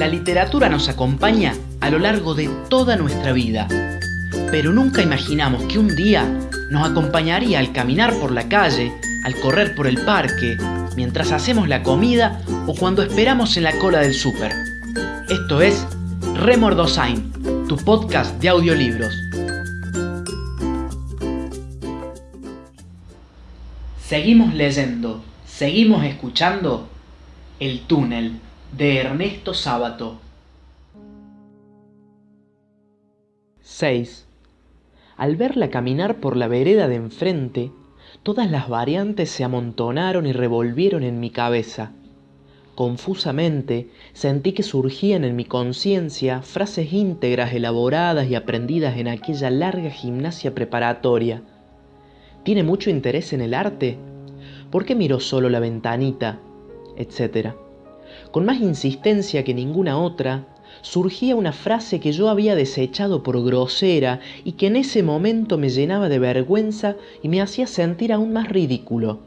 La literatura nos acompaña a lo largo de toda nuestra vida, pero nunca imaginamos que un día nos acompañaría al caminar por la calle, al correr por el parque, mientras hacemos la comida o cuando esperamos en la cola del súper. Esto es Remordosain, tu podcast de audiolibros. Seguimos leyendo, seguimos escuchando El túnel de Ernesto Sábato. 6. Al verla caminar por la vereda de enfrente, todas las variantes se amontonaron y revolvieron en mi cabeza. Confusamente sentí que surgían en mi conciencia frases íntegras elaboradas y aprendidas en aquella larga gimnasia preparatoria. ¿Tiene mucho interés en el arte? ¿Por qué miró solo la ventanita? etcétera. Con más insistencia que ninguna otra, surgía una frase que yo había desechado por grosera y que en ese momento me llenaba de vergüenza y me hacía sentir aún más ridículo.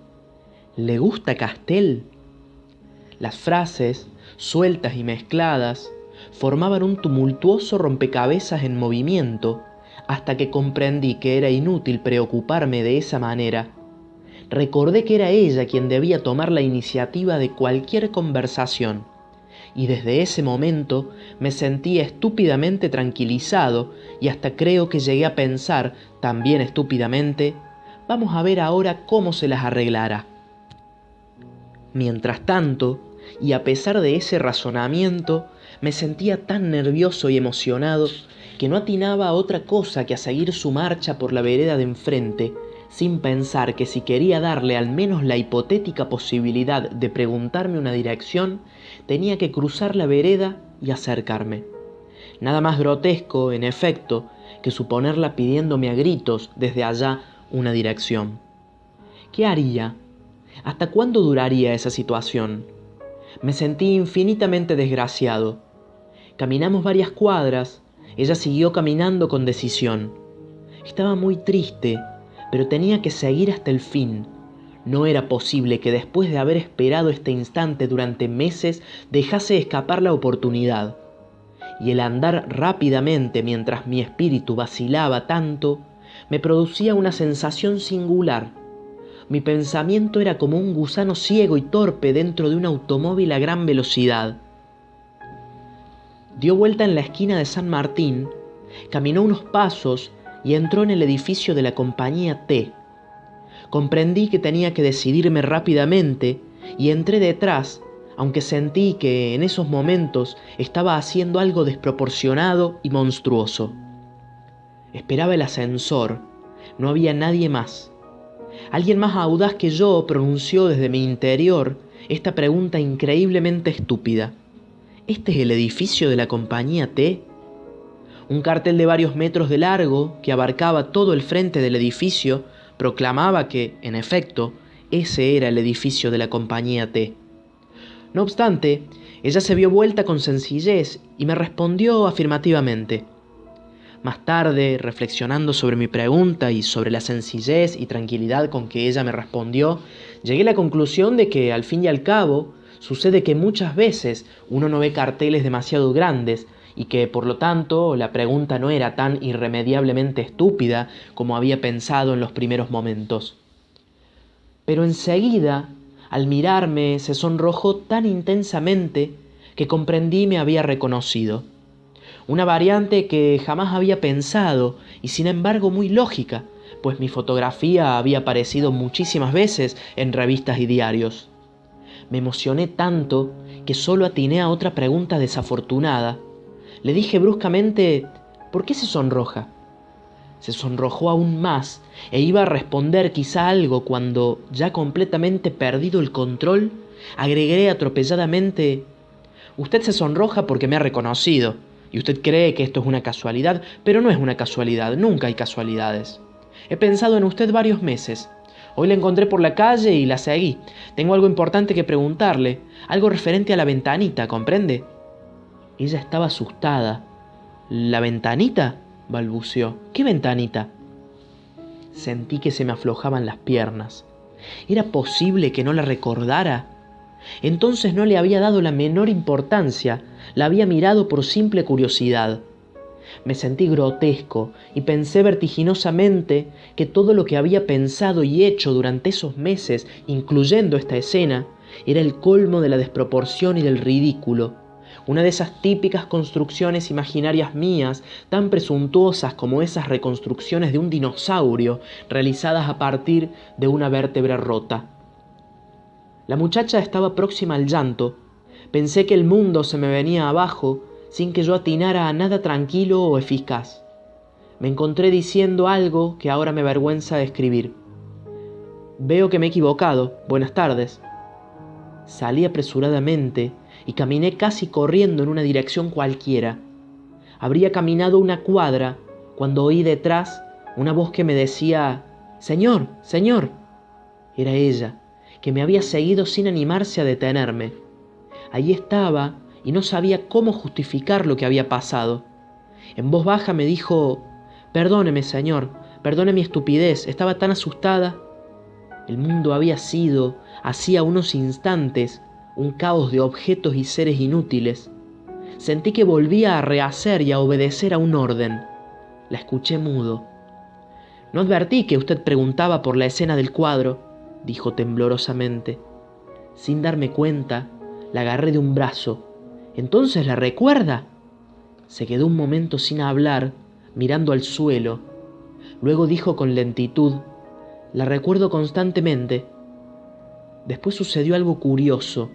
¿Le gusta Castel? Las frases, sueltas y mezcladas, formaban un tumultuoso rompecabezas en movimiento, hasta que comprendí que era inútil preocuparme de esa manera recordé que era ella quien debía tomar la iniciativa de cualquier conversación, y desde ese momento me sentí estúpidamente tranquilizado y hasta creo que llegué a pensar, también estúpidamente, vamos a ver ahora cómo se las arreglará. Mientras tanto, y a pesar de ese razonamiento, me sentía tan nervioso y emocionado que no atinaba a otra cosa que a seguir su marcha por la vereda de enfrente, sin pensar que si quería darle al menos la hipotética posibilidad de preguntarme una dirección, tenía que cruzar la vereda y acercarme. Nada más grotesco, en efecto, que suponerla pidiéndome a gritos desde allá una dirección. ¿Qué haría? ¿Hasta cuándo duraría esa situación? Me sentí infinitamente desgraciado. Caminamos varias cuadras, ella siguió caminando con decisión. Estaba muy triste pero tenía que seguir hasta el fin. No era posible que después de haber esperado este instante durante meses dejase escapar la oportunidad. Y el andar rápidamente mientras mi espíritu vacilaba tanto, me producía una sensación singular. Mi pensamiento era como un gusano ciego y torpe dentro de un automóvil a gran velocidad. Dio vuelta en la esquina de San Martín, caminó unos pasos y entró en el edificio de la compañía T. Comprendí que tenía que decidirme rápidamente y entré detrás, aunque sentí que en esos momentos estaba haciendo algo desproporcionado y monstruoso. Esperaba el ascensor, no había nadie más. Alguien más audaz que yo pronunció desde mi interior esta pregunta increíblemente estúpida. ¿Este es el edificio de la compañía T? Un cartel de varios metros de largo, que abarcaba todo el frente del edificio, proclamaba que, en efecto, ese era el edificio de la compañía T. No obstante, ella se vio vuelta con sencillez y me respondió afirmativamente. Más tarde, reflexionando sobre mi pregunta y sobre la sencillez y tranquilidad con que ella me respondió, llegué a la conclusión de que, al fin y al cabo, sucede que muchas veces uno no ve carteles demasiado grandes y que por lo tanto la pregunta no era tan irremediablemente estúpida como había pensado en los primeros momentos. Pero enseguida, al mirarme, se sonrojó tan intensamente que comprendí me había reconocido. Una variante que jamás había pensado y sin embargo muy lógica, pues mi fotografía había aparecido muchísimas veces en revistas y diarios. Me emocioné tanto que solo atiné a otra pregunta desafortunada, le dije bruscamente, ¿por qué se sonroja? Se sonrojó aún más e iba a responder quizá algo cuando, ya completamente perdido el control, agregué atropelladamente, Usted se sonroja porque me ha reconocido, y usted cree que esto es una casualidad, pero no es una casualidad, nunca hay casualidades. He pensado en usted varios meses. Hoy la encontré por la calle y la seguí. Tengo algo importante que preguntarle, algo referente a la ventanita, ¿comprende? Ella estaba asustada. ¿La ventanita? balbuceó. ¿Qué ventanita? Sentí que se me aflojaban las piernas. ¿Era posible que no la recordara? Entonces no le había dado la menor importancia, la había mirado por simple curiosidad. Me sentí grotesco y pensé vertiginosamente que todo lo que había pensado y hecho durante esos meses, incluyendo esta escena, era el colmo de la desproporción y del ridículo. Una de esas típicas construcciones imaginarias mías, tan presuntuosas como esas reconstrucciones de un dinosaurio realizadas a partir de una vértebra rota. La muchacha estaba próxima al llanto. Pensé que el mundo se me venía abajo sin que yo atinara a nada tranquilo o eficaz. Me encontré diciendo algo que ahora me avergüenza de escribir. Veo que me he equivocado. Buenas tardes. Salí apresuradamente y caminé casi corriendo en una dirección cualquiera. Habría caminado una cuadra cuando oí detrás una voz que me decía, Señor, Señor. Era ella, que me había seguido sin animarse a detenerme. Allí estaba y no sabía cómo justificar lo que había pasado. En voz baja me dijo, Perdóneme, Señor, perdone mi estupidez, estaba tan asustada. El mundo había sido, hacía unos instantes, un caos de objetos y seres inútiles. Sentí que volvía a rehacer y a obedecer a un orden. La escuché mudo. No advertí que usted preguntaba por la escena del cuadro, dijo temblorosamente. Sin darme cuenta, la agarré de un brazo. ¿Entonces la recuerda? Se quedó un momento sin hablar, mirando al suelo. Luego dijo con lentitud, La recuerdo constantemente. Después sucedió algo curioso.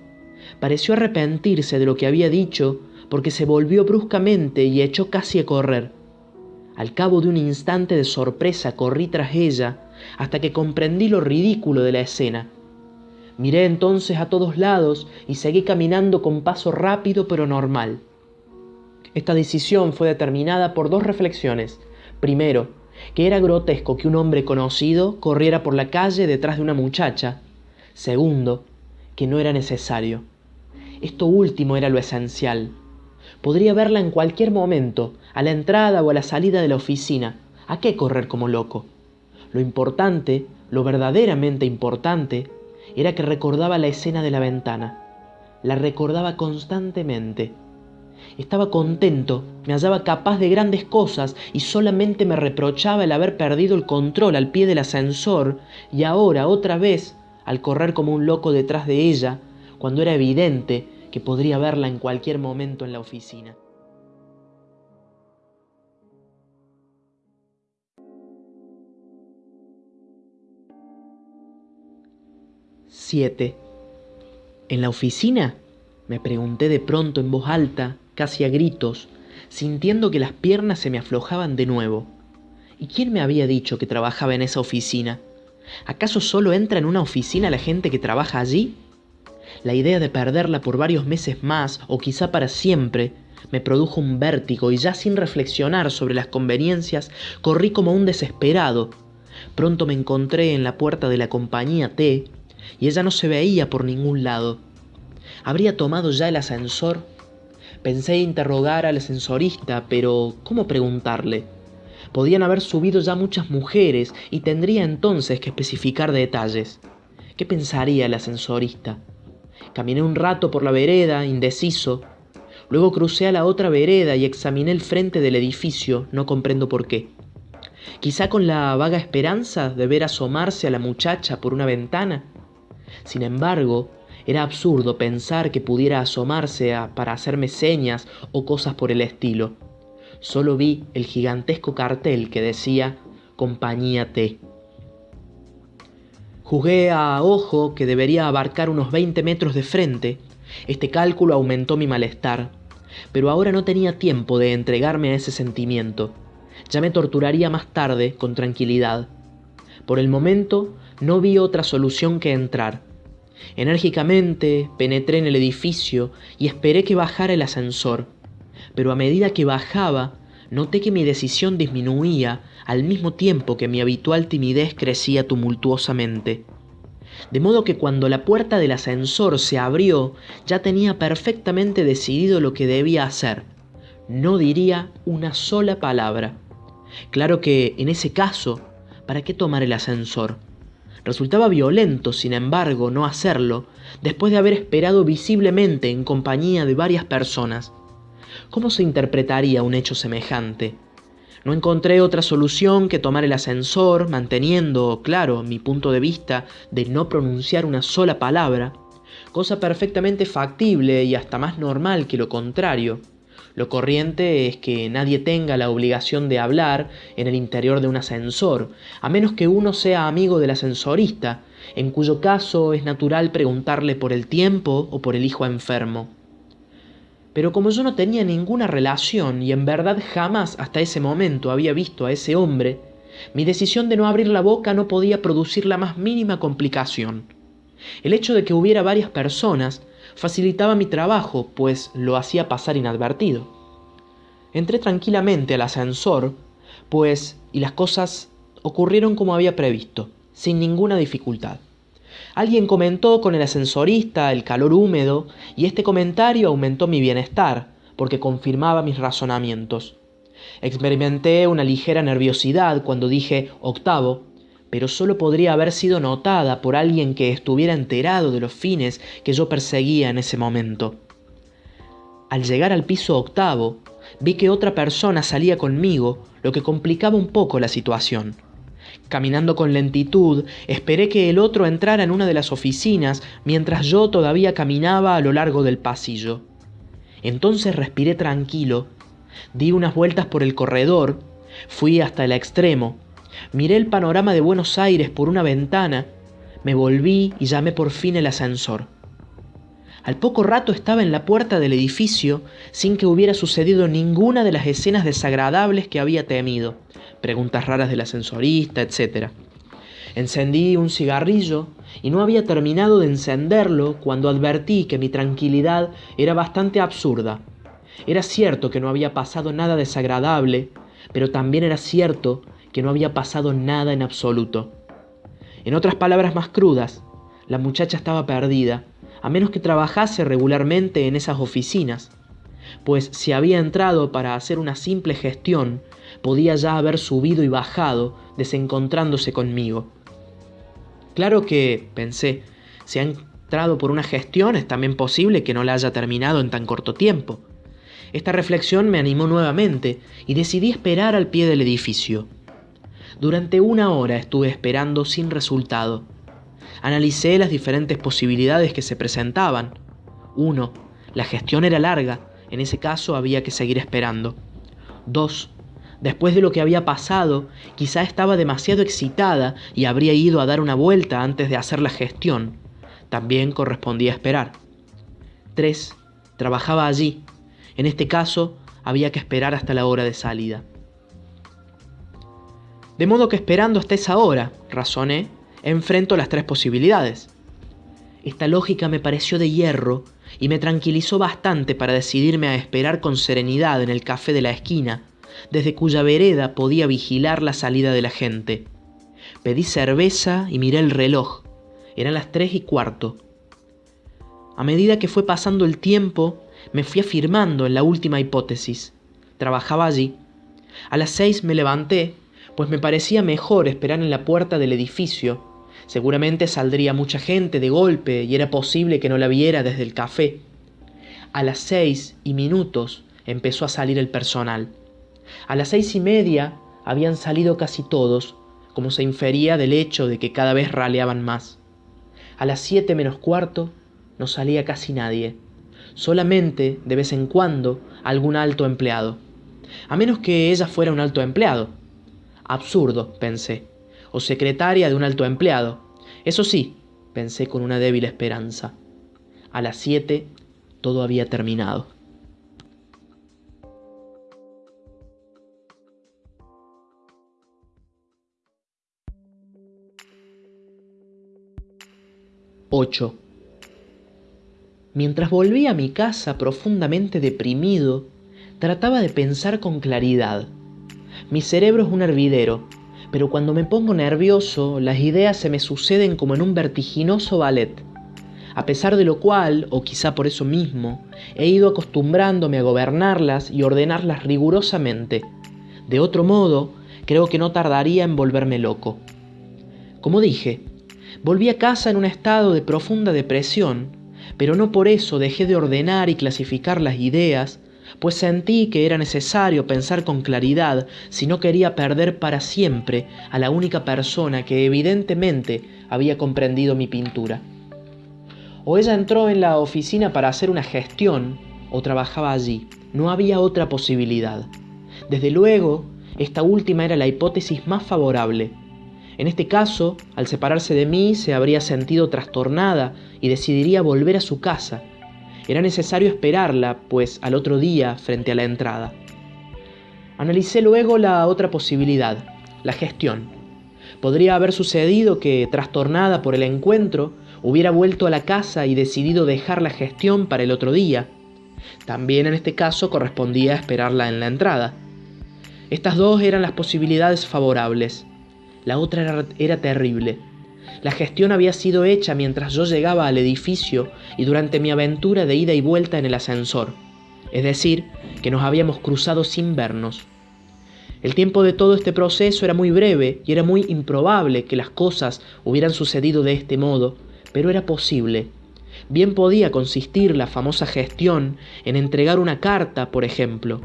Pareció arrepentirse de lo que había dicho porque se volvió bruscamente y echó casi a correr. Al cabo de un instante de sorpresa corrí tras ella hasta que comprendí lo ridículo de la escena. Miré entonces a todos lados y seguí caminando con paso rápido pero normal. Esta decisión fue determinada por dos reflexiones. Primero, que era grotesco que un hombre conocido corriera por la calle detrás de una muchacha. Segundo, que no era necesario. Esto último era lo esencial. Podría verla en cualquier momento, a la entrada o a la salida de la oficina. ¿A qué correr como loco? Lo importante, lo verdaderamente importante, era que recordaba la escena de la ventana. La recordaba constantemente. Estaba contento, me hallaba capaz de grandes cosas y solamente me reprochaba el haber perdido el control al pie del ascensor y ahora otra vez al correr como un loco detrás de ella, cuando era evidente que podría verla en cualquier momento en la oficina. Siete. ¿En la oficina? Me pregunté de pronto en voz alta, casi a gritos, sintiendo que las piernas se me aflojaban de nuevo. ¿Y quién me había dicho que trabajaba en esa oficina? ¿Acaso solo entra en una oficina la gente que trabaja allí? La idea de perderla por varios meses más o quizá para siempre me produjo un vértigo y ya sin reflexionar sobre las conveniencias corrí como un desesperado. Pronto me encontré en la puerta de la compañía T y ella no se veía por ningún lado. ¿Habría tomado ya el ascensor? Pensé interrogar al ascensorista, pero ¿cómo preguntarle? Podían haber subido ya muchas mujeres y tendría entonces que especificar detalles. ¿Qué pensaría el ascensorista? Caminé un rato por la vereda, indeciso. Luego crucé a la otra vereda y examiné el frente del edificio, no comprendo por qué. Quizá con la vaga esperanza de ver asomarse a la muchacha por una ventana. Sin embargo, era absurdo pensar que pudiera asomarse para hacerme señas o cosas por el estilo solo vi el gigantesco cartel que decía Compañía T. Juzgué a ojo que debería abarcar unos 20 metros de frente. Este cálculo aumentó mi malestar, pero ahora no tenía tiempo de entregarme a ese sentimiento. Ya me torturaría más tarde con tranquilidad. Por el momento no vi otra solución que entrar. Enérgicamente penetré en el edificio y esperé que bajara el ascensor pero a medida que bajaba, noté que mi decisión disminuía al mismo tiempo que mi habitual timidez crecía tumultuosamente. De modo que cuando la puerta del ascensor se abrió, ya tenía perfectamente decidido lo que debía hacer. No diría una sola palabra. Claro que, en ese caso, ¿para qué tomar el ascensor? Resultaba violento, sin embargo, no hacerlo, después de haber esperado visiblemente en compañía de varias personas. ¿Cómo se interpretaría un hecho semejante? No encontré otra solución que tomar el ascensor, manteniendo, claro, mi punto de vista de no pronunciar una sola palabra, cosa perfectamente factible y hasta más normal que lo contrario. Lo corriente es que nadie tenga la obligación de hablar en el interior de un ascensor, a menos que uno sea amigo del ascensorista, en cuyo caso es natural preguntarle por el tiempo o por el hijo enfermo. Pero como yo no tenía ninguna relación y en verdad jamás hasta ese momento había visto a ese hombre, mi decisión de no abrir la boca no podía producir la más mínima complicación. El hecho de que hubiera varias personas facilitaba mi trabajo, pues lo hacía pasar inadvertido. Entré tranquilamente al ascensor, pues, y las cosas ocurrieron como había previsto, sin ninguna dificultad. Alguien comentó con el ascensorista el calor húmedo, y este comentario aumentó mi bienestar, porque confirmaba mis razonamientos. Experimenté una ligera nerviosidad cuando dije octavo, pero solo podría haber sido notada por alguien que estuviera enterado de los fines que yo perseguía en ese momento. Al llegar al piso octavo, vi que otra persona salía conmigo, lo que complicaba un poco la situación. Caminando con lentitud, esperé que el otro entrara en una de las oficinas mientras yo todavía caminaba a lo largo del pasillo. Entonces respiré tranquilo, di unas vueltas por el corredor, fui hasta el extremo, Miré el panorama de Buenos Aires por una ventana, me volví y llamé por fin el ascensor. Al poco rato estaba en la puerta del edificio sin que hubiera sucedido ninguna de las escenas desagradables que había temido, preguntas raras del ascensorista, etc. Encendí un cigarrillo y no había terminado de encenderlo cuando advertí que mi tranquilidad era bastante absurda. Era cierto que no había pasado nada desagradable, pero también era cierto que no había pasado nada en absoluto. En otras palabras más crudas, la muchacha estaba perdida, a menos que trabajase regularmente en esas oficinas, pues si había entrado para hacer una simple gestión, podía ya haber subido y bajado desencontrándose conmigo. Claro que, pensé, si ha entrado por una gestión es también posible que no la haya terminado en tan corto tiempo. Esta reflexión me animó nuevamente y decidí esperar al pie del edificio. Durante una hora estuve esperando sin resultado. Analicé las diferentes posibilidades que se presentaban. Uno, la gestión era larga, en ese caso había que seguir esperando. Dos, después de lo que había pasado, quizá estaba demasiado excitada y habría ido a dar una vuelta antes de hacer la gestión. También correspondía esperar. Tres, trabajaba allí. En este caso, había que esperar hasta la hora de salida. De modo que esperando hasta esa hora, razoné, enfrento las tres posibilidades. Esta lógica me pareció de hierro y me tranquilizó bastante para decidirme a esperar con serenidad en el café de la esquina, desde cuya vereda podía vigilar la salida de la gente. Pedí cerveza y miré el reloj. Eran las tres y cuarto. A medida que fue pasando el tiempo, me fui afirmando en la última hipótesis. Trabajaba allí. A las seis me levanté pues me parecía mejor esperar en la puerta del edificio. Seguramente saldría mucha gente de golpe y era posible que no la viera desde el café. A las seis y minutos empezó a salir el personal. A las seis y media habían salido casi todos, como se infería del hecho de que cada vez raleaban más. A las siete menos cuarto no salía casi nadie, solamente de vez en cuando algún alto empleado, a menos que ella fuera un alto empleado, Absurdo, pensé. O secretaria de un alto empleado. Eso sí, pensé con una débil esperanza. A las siete todo había terminado. Ocho. Mientras volví a mi casa profundamente deprimido, trataba de pensar con claridad. Mi cerebro es un hervidero, pero cuando me pongo nervioso, las ideas se me suceden como en un vertiginoso ballet. A pesar de lo cual, o quizá por eso mismo, he ido acostumbrándome a gobernarlas y ordenarlas rigurosamente. De otro modo, creo que no tardaría en volverme loco. Como dije, Volví a casa en un estado de profunda depresión, pero no por eso dejé de ordenar y clasificar las ideas, pues sentí que era necesario pensar con claridad si no quería perder para siempre a la única persona que evidentemente había comprendido mi pintura. O ella entró en la oficina para hacer una gestión o trabajaba allí. No había otra posibilidad. Desde luego, esta última era la hipótesis más favorable. En este caso, al separarse de mí, se habría sentido trastornada y decidiría volver a su casa. Era necesario esperarla, pues al otro día, frente a la entrada. Analicé luego la otra posibilidad, la gestión. Podría haber sucedido que, trastornada por el encuentro, hubiera vuelto a la casa y decidido dejar la gestión para el otro día. También en este caso correspondía esperarla en la entrada. Estas dos eran las posibilidades favorables. La otra era, terrible. La gestión había sido hecha mientras yo llegaba al edificio y durante mi aventura de ida y vuelta en el ascensor. Es decir, que nos habíamos cruzado sin vernos. El tiempo de todo este proceso era muy breve y era muy improbable que las cosas hubieran sucedido de este modo, pero era posible. Bien podía consistir la famosa gestión en entregar una carta, por ejemplo.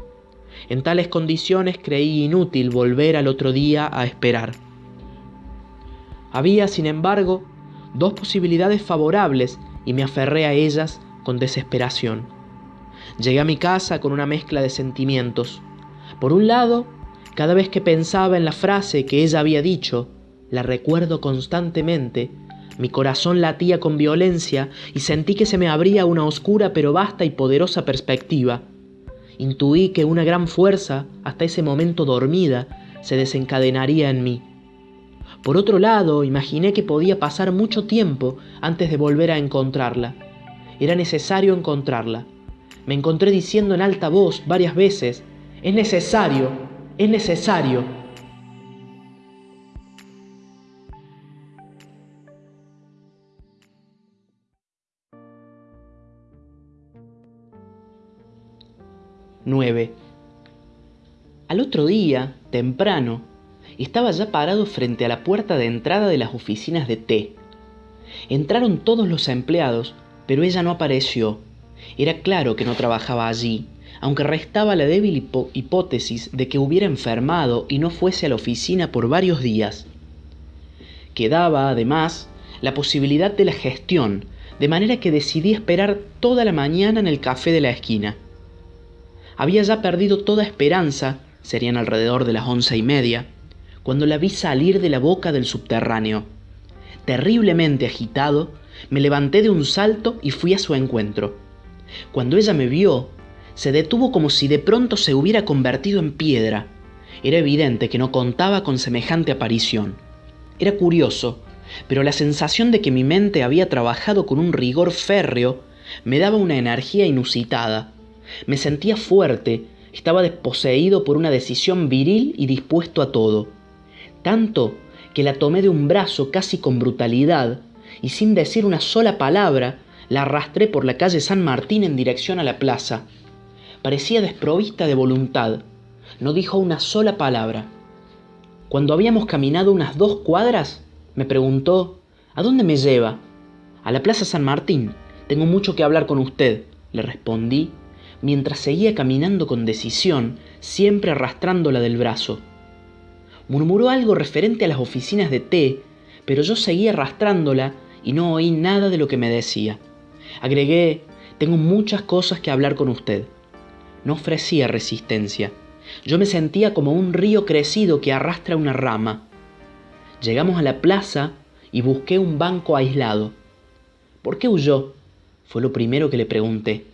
En tales condiciones creí inútil volver al otro día a esperar. Había, sin embargo, dos posibilidades favorables y me aferré a ellas con desesperación. Llegué a mi casa con una mezcla de sentimientos. Por un lado, cada vez que pensaba en la frase que ella había dicho, la recuerdo constantemente mi corazón latía con violencia y sentí que se me abría una oscura pero vasta y poderosa perspectiva. Intuí que una gran fuerza, hasta ese momento dormida, se desencadenaría en mí. Por otro lado, imaginé que podía pasar mucho tiempo antes de volver a encontrarla. Era necesario encontrarla. Me encontré diciendo en alta voz varias veces, es necesario, es necesario, 9. Al otro día, temprano, estaba ya parado frente a la puerta de entrada de las oficinas de T. Entraron todos los empleados, pero ella no apareció. Era claro que no trabajaba allí, aunque restaba la débil hipótesis de que hubiera enfermado y no fuese a la oficina por varios días. Quedaba, además, la posibilidad de la gestión, de manera que decidí esperar toda la mañana en el café de la esquina. Había ya perdido toda esperanza, serían alrededor de las once y media, cuando la vi salir de la boca del subterráneo. Terriblemente agitado, me levanté de un salto y fui a su encuentro. Cuando ella me vio, se detuvo como si de pronto se hubiera convertido en piedra. Era evidente que no contaba con semejante aparición. Era curioso, pero la sensación de que mi mente había trabajado con un rigor férreo me daba una energía inusitada. Me sentía fuerte, estaba desposeído por una decisión viril y dispuesto a todo. Tanto que la tomé de un brazo casi con brutalidad y sin decir una sola palabra la arrastré por la calle San Martín en dirección a la plaza. Parecía desprovista de voluntad. No dijo una sola palabra. Cuando habíamos caminado unas dos cuadras, me preguntó, ¿A dónde me lleva? A la Plaza San Martín. Tengo mucho que hablar con usted, le respondí mientras seguía caminando con decisión, siempre arrastrándola del brazo. Murmuró algo referente a las oficinas de té, pero yo seguía arrastrándola y no oí nada de lo que me decía. Agregué, tengo muchas cosas que hablar con usted. No ofrecía resistencia. Yo me sentía como un río crecido que arrastra una rama. Llegamos a la plaza y busqué un banco aislado. ¿Por qué huyó? Fue lo primero que le pregunté.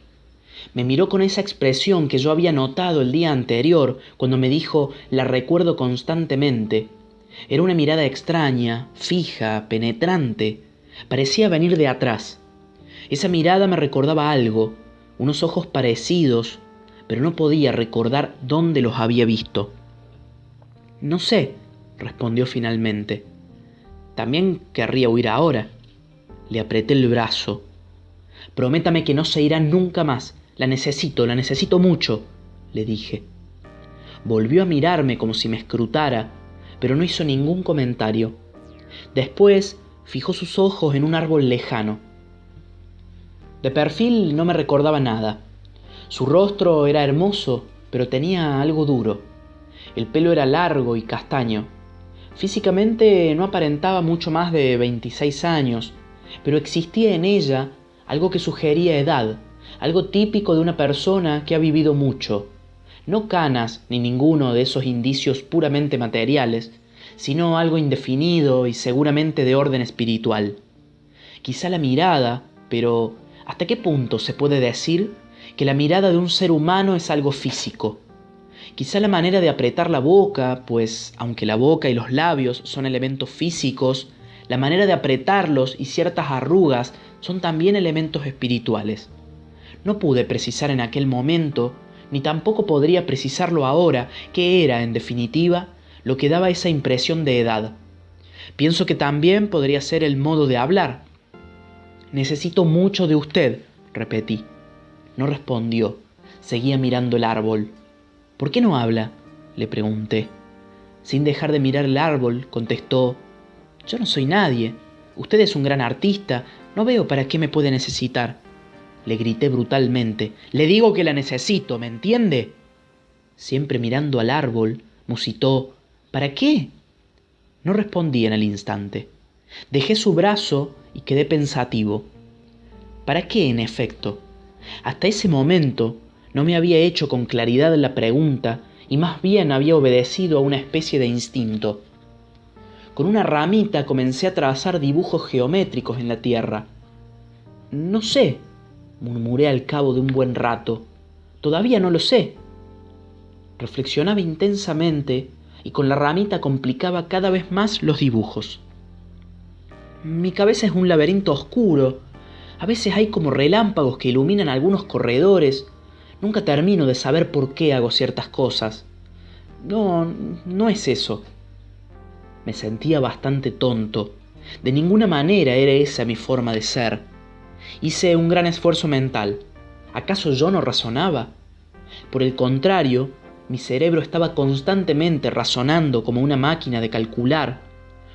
Me miró con esa expresión que yo había notado el día anterior cuando me dijo la recuerdo constantemente. Era una mirada extraña, fija, penetrante. Parecía venir de atrás. Esa mirada me recordaba algo, unos ojos parecidos, pero no podía recordar dónde los había visto. No sé, respondió finalmente. También querría huir ahora. Le apreté el brazo. Prométame que no se irá nunca más, la necesito, la necesito mucho, le dije. Volvió a mirarme como si me escrutara, pero no hizo ningún comentario. Después fijó sus ojos en un árbol lejano. De perfil no me recordaba nada. Su rostro era hermoso, pero tenía algo duro. El pelo era largo y castaño. Físicamente no aparentaba mucho más de 26 años, pero existía en ella algo que sugería edad, algo típico de una persona que ha vivido mucho. No canas ni ninguno de esos indicios puramente materiales, sino algo indefinido y seguramente de orden espiritual. Quizá la mirada, pero ¿hasta qué punto se puede decir que la mirada de un ser humano es algo físico? Quizá la manera de apretar la boca, pues aunque la boca y los labios son elementos físicos, la manera de apretarlos y ciertas arrugas son también elementos espirituales. No pude precisar en aquel momento, ni tampoco podría precisarlo ahora, qué era, en definitiva, lo que daba esa impresión de edad. Pienso que también podría ser el modo de hablar. Necesito mucho de usted, repetí. No respondió. Seguía mirando el árbol. ¿Por qué no habla? le pregunté. Sin dejar de mirar el árbol, contestó, Yo no soy nadie. Usted es un gran artista. No veo para qué me puede necesitar. Le grité brutalmente. Le digo que la necesito, ¿me entiende? Siempre mirando al árbol, musitó, ¿Para qué? No respondí en el instante. Dejé su brazo y quedé pensativo. ¿Para qué, en efecto? Hasta ese momento no me había hecho con claridad la pregunta y más bien había obedecido a una especie de instinto. Con una ramita comencé a trazar dibujos geométricos en la tierra. No sé, murmuré al cabo de un buen rato. Todavía no lo sé. Reflexionaba intensamente y con la ramita complicaba cada vez más los dibujos. Mi cabeza es un laberinto oscuro. A veces hay como relámpagos que iluminan algunos corredores. Nunca termino de saber por qué hago ciertas cosas. No, no es eso. Me sentía bastante tonto. De ninguna manera era esa mi forma de ser. Hice un gran esfuerzo mental. ¿Acaso yo no razonaba? Por el contrario, mi cerebro estaba constantemente razonando como una máquina de calcular.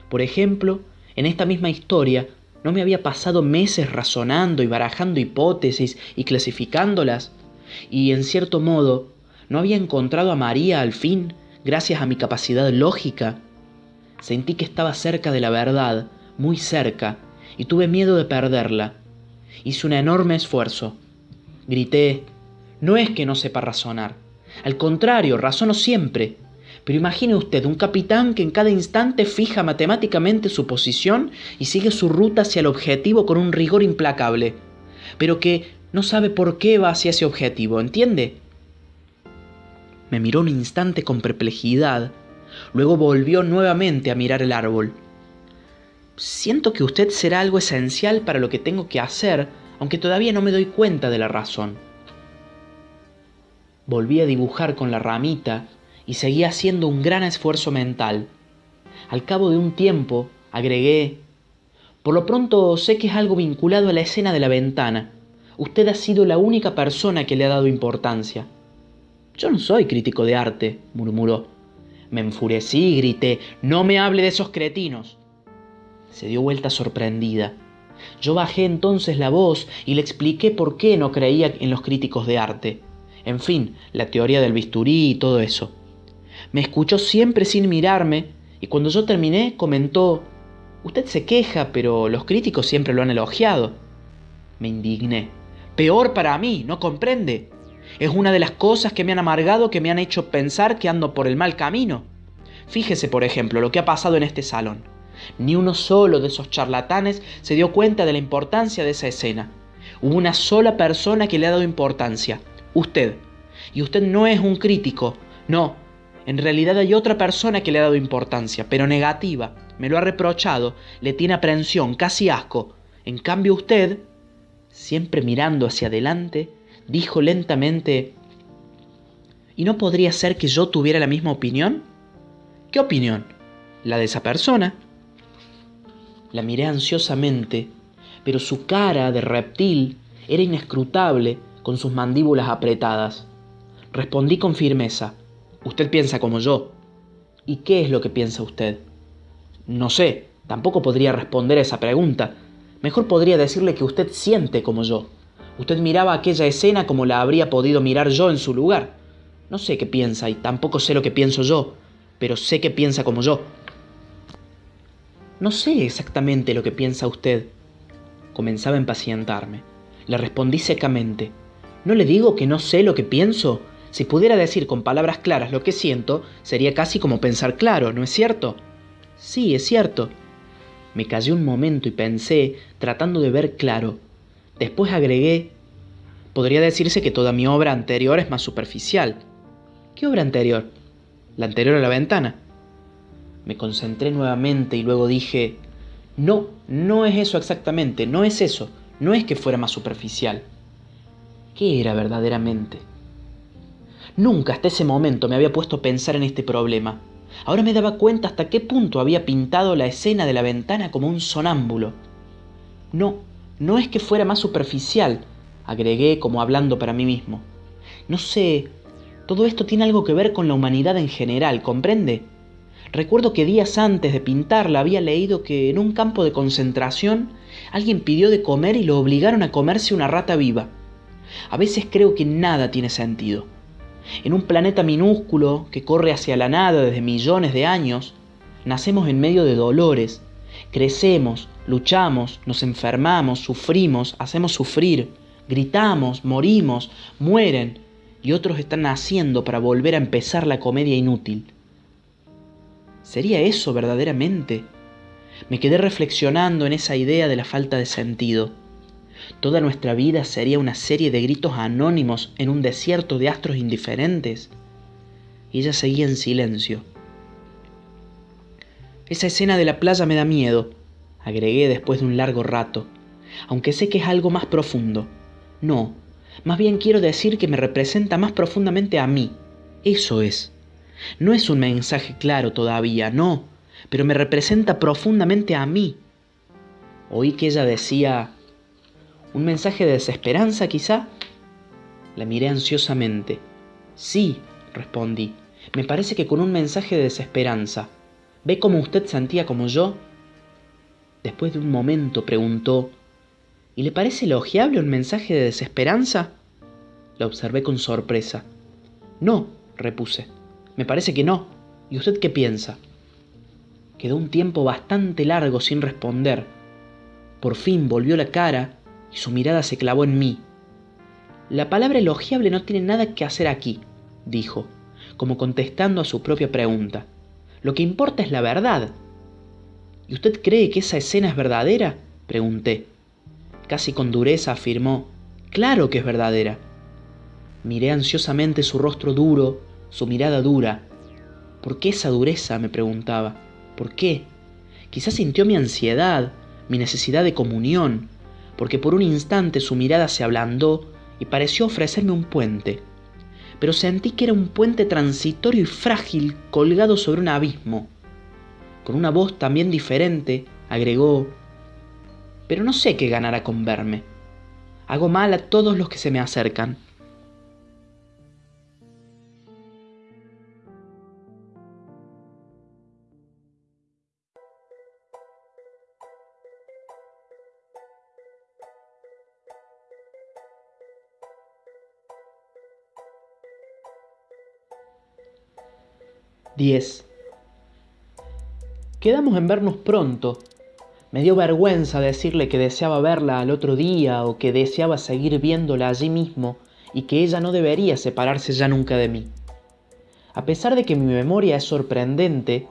Por ejemplo, en esta misma historia, ¿no me había pasado meses razonando y barajando hipótesis y clasificándolas? Y en cierto modo, ¿no había encontrado a María al fin, gracias a mi capacidad lógica? Sentí que estaba cerca de la verdad, muy cerca, y tuve miedo de perderla. Hice un enorme esfuerzo. Grité, no es que no sepa razonar, al contrario, razono siempre. Pero imagine usted un capitán que en cada instante fija matemáticamente su posición y sigue su ruta hacia el objetivo con un rigor implacable, pero que no sabe por qué va hacia ese objetivo, ¿entiende? Me miró un instante con perplejidad, luego volvió nuevamente a mirar el árbol. Siento que usted será algo esencial para lo que tengo que hacer, aunque todavía no me doy cuenta de la razón. Volví a dibujar con la ramita y seguía haciendo un gran esfuerzo mental. Al cabo de un tiempo, agregué, por lo pronto sé que es algo vinculado a la escena de la ventana. Usted ha sido la única persona que le ha dado importancia. Yo no soy crítico de arte, murmuró. Me enfurecí y grité, no me hable de esos cretinos. Se dio vuelta sorprendida. Yo bajé entonces la voz y le expliqué por qué no creía en los críticos de arte en fin, la teoría del bisturí y todo eso. Me escuchó siempre sin mirarme y cuando yo terminé comentó, usted se queja, pero los críticos siempre lo han elogiado. Me indigné. Peor para mí, ¿no comprende? Es una de las cosas que me han amargado que me han hecho pensar que ando por el mal camino. Fíjese, por ejemplo, lo que ha pasado en este salón. Ni uno solo de esos charlatanes se dio cuenta de la importancia de esa escena. Hubo una sola persona que le ha dado importancia, usted. Y usted no es un crítico, no. En realidad hay otra persona que le ha dado importancia, pero negativa. Me lo ha reprochado, le tiene aprensión, casi asco. En cambio usted, siempre mirando hacia adelante, dijo lentamente, ¿y no podría ser que yo tuviera la misma opinión? ¿Qué opinión? La de esa persona. La miré ansiosamente, pero su cara de reptil era inescrutable con sus mandíbulas apretadas. Respondí con firmeza. Usted piensa como yo. ¿Y qué es lo que piensa usted? No sé, Tampoco podría responder a esa pregunta. Mejor podría decirle que usted siente como yo. Usted miraba aquella escena como la habría podido mirar yo en su lugar. No sé qué piensa y tampoco sé lo que pienso yo, pero sé que piensa como yo. No sé exactamente lo que piensa usted. Comenzaba a impacientarme. Le respondí secamente. ¿No le digo que no sé lo que pienso? Si pudiera decir con palabras claras lo que siento, sería casi como pensar claro, ¿no es cierto? Sí, es cierto. Me callé un momento y pensé, tratando de ver claro. Después agregué, podría decirse que toda mi obra anterior es más superficial. ¿Qué obra anterior? La anterior a la ventana. Me concentré nuevamente y luego dije, no, no es eso exactamente, no es eso, no es que fuera más superficial. ¿Qué era verdaderamente? Nunca hasta ese momento me había puesto a pensar en este problema. Ahora me daba cuenta hasta qué punto había pintado la escena de la ventana como un sonámbulo. No, no es que fuera más superficial, agregué como hablando para mí mismo. No sé, todo esto tiene algo que ver con la humanidad en general, ¿comprende? Recuerdo que días antes de pintarla había leído que en un campo de concentración alguien pidió de comer y lo obligaron a comerse una rata viva. A veces creo que nada tiene sentido. En un planeta minúsculo que corre hacia la nada desde millones de años, nacemos en medio de dolores, crecemos, luchamos, nos enfermamos, sufrimos, hacemos sufrir, gritamos, morimos, mueren, y otros están naciendo para volver a empezar la comedia inútil. ¿Sería eso verdaderamente? Me quedé reflexionando en esa idea de la falta de sentido. Toda nuestra vida sería una serie de gritos anónimos en un desierto de astros indiferentes. Y ella seguía en silencio. Esa escena de la playa me da miedo, agregué después de un largo rato, aunque sé que es algo más profundo. No, más bien quiero decir que me representa más profundamente a mí. Eso es. No es un mensaje claro todavía, no, pero me representa profundamente a mí. Oí que ella decía, ¿un mensaje de desesperanza quizá? La miré ansiosamente. Sí, respondí, me parece que con un mensaje de desesperanza. ¿Ve cómo usted sentía como yo? Después de un momento preguntó, ¿y le parece elogiable un mensaje de desesperanza? La observé con sorpresa. No, repuse. Me parece que no. ¿Y usted qué piensa? Quedó un tiempo bastante largo sin responder. Por fin volvió la cara y su mirada se clavó en mí. La palabra elogiable no tiene nada que hacer aquí, dijo, como contestando a su propia pregunta. Lo que importa es la verdad. ¿Y usted cree que esa escena es verdadera? pregunté. Casi con dureza afirmó, claro que es verdadera. Miré ansiosamente su rostro duro, su mirada dura. ¿Por qué esa dureza? me preguntaba. ¿Por qué? Quizás sintió mi ansiedad, mi necesidad de comunión, porque por un instante su mirada se ablandó y pareció ofrecerme un puente. Pero sentí que era un puente transitorio y frágil colgado sobre un abismo. Con una voz también diferente, agregó, pero no sé qué ganará con verme. Hago mal a todos los que se me acercan. 10. Quedamos en vernos pronto. Me dio vergüenza decirle que deseaba verla al otro día o que deseaba seguir viéndola allí mismo y que ella no debería separarse ya nunca de mí. A pesar de que mi memoria es sorprendente,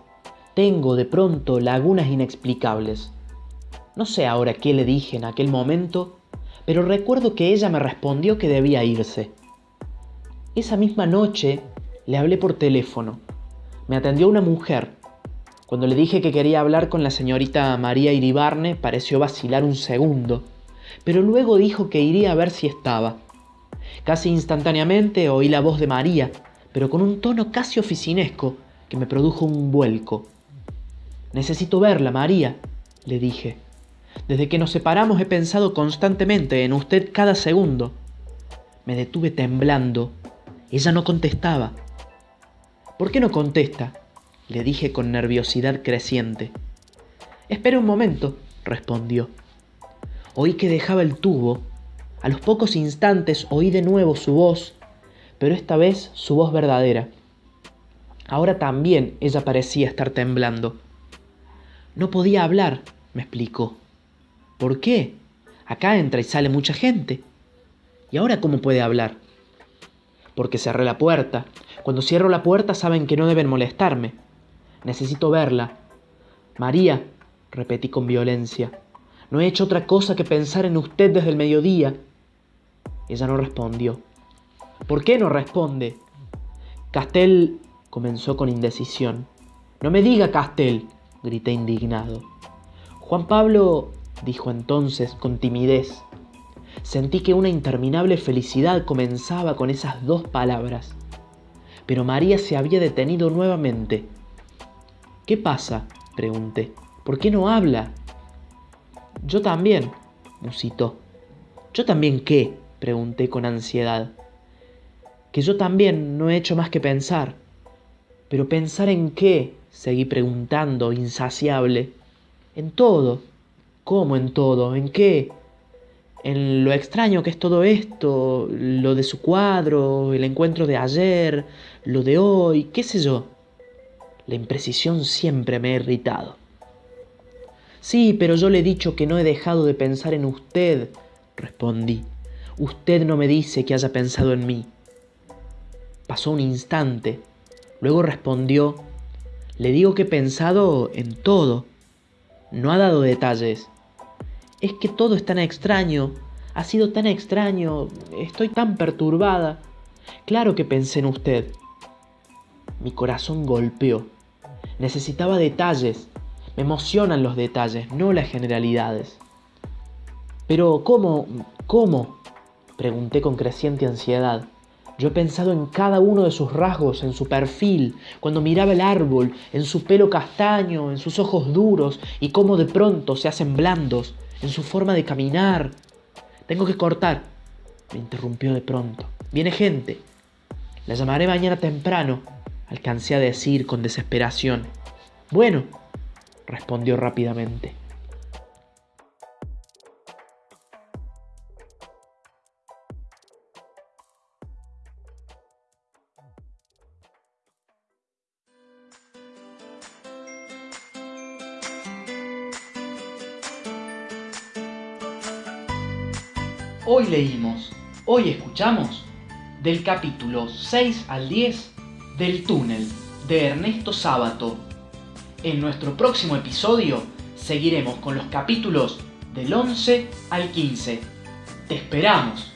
tengo de pronto lagunas inexplicables. No sé ahora qué le dije en aquel momento, pero recuerdo que ella me respondió que debía irse. Esa misma noche le hablé por teléfono me atendió una mujer. Cuando le dije que quería hablar con la señorita María Iribarne, pareció vacilar un segundo, pero luego dijo que iría a ver si estaba. Casi instantáneamente oí la voz de María, pero con un tono casi oficinesco que me produjo un vuelco. Necesito verla, María, le dije. Desde que nos separamos he pensado constantemente en usted cada segundo. Me detuve temblando. Ella no contestaba. ¿Por qué no contesta? Le dije con nerviosidad creciente. Espere un momento, respondió. Oí que dejaba el tubo. A los pocos instantes oí de nuevo su voz, pero esta vez su voz verdadera. Ahora también ella parecía estar temblando. No podía hablar, me explicó. ¿Por qué? Acá entra y sale mucha gente. ¿Y ahora cómo puede hablar? Porque cerré la puerta. Cuando cierro la puerta saben que no deben molestarme. Necesito verla. María, repetí con violencia, no he hecho otra cosa que pensar en usted desde el mediodía. Ella no respondió. ¿Por qué no responde? Castel comenzó con indecisión. No me diga Castel, grité indignado. Juan Pablo, dijo entonces con timidez. Sentí que una interminable felicidad comenzaba con esas dos palabras. Pero María se había detenido nuevamente. ¿Qué pasa? pregunté. ¿Por qué no habla? Yo también, musitó. ¿Yo también qué? pregunté con ansiedad. Que yo también no he hecho más que pensar. Pero pensar en qué, seguí preguntando, insaciable. En todo. ¿Cómo en todo? ¿En qué? En lo extraño que es todo esto, lo de su cuadro, el encuentro de ayer, lo de hoy, qué sé yo. La imprecisión siempre me ha irritado. Sí, pero yo le he dicho que no he dejado de pensar en usted, respondí. Usted no me dice que haya pensado en mí. Pasó un instante. Luego respondió, le digo que he pensado en todo. No ha dado detalles. Es que todo es tan extraño. Ha sido tan extraño. Estoy tan perturbada. Claro que pensé en usted. Mi corazón golpeó. Necesitaba detalles. Me emocionan los detalles, no las generalidades. Pero, ¿cómo? ¿Cómo? Pregunté con creciente ansiedad. Yo he pensado en cada uno de sus rasgos, en su perfil, cuando miraba el árbol, en su pelo castaño, en sus ojos duros y cómo de pronto se hacen blandos, en su forma de caminar. Tengo que cortar, me interrumpió de pronto. Viene gente. La llamaré mañana temprano, alcancé a decir con desesperación. Bueno, respondió rápidamente. Hoy escuchamos del capítulo 6 al 10 del túnel de Ernesto Sábato. En nuestro próximo episodio seguiremos con los capítulos del 11 al 15. Te esperamos.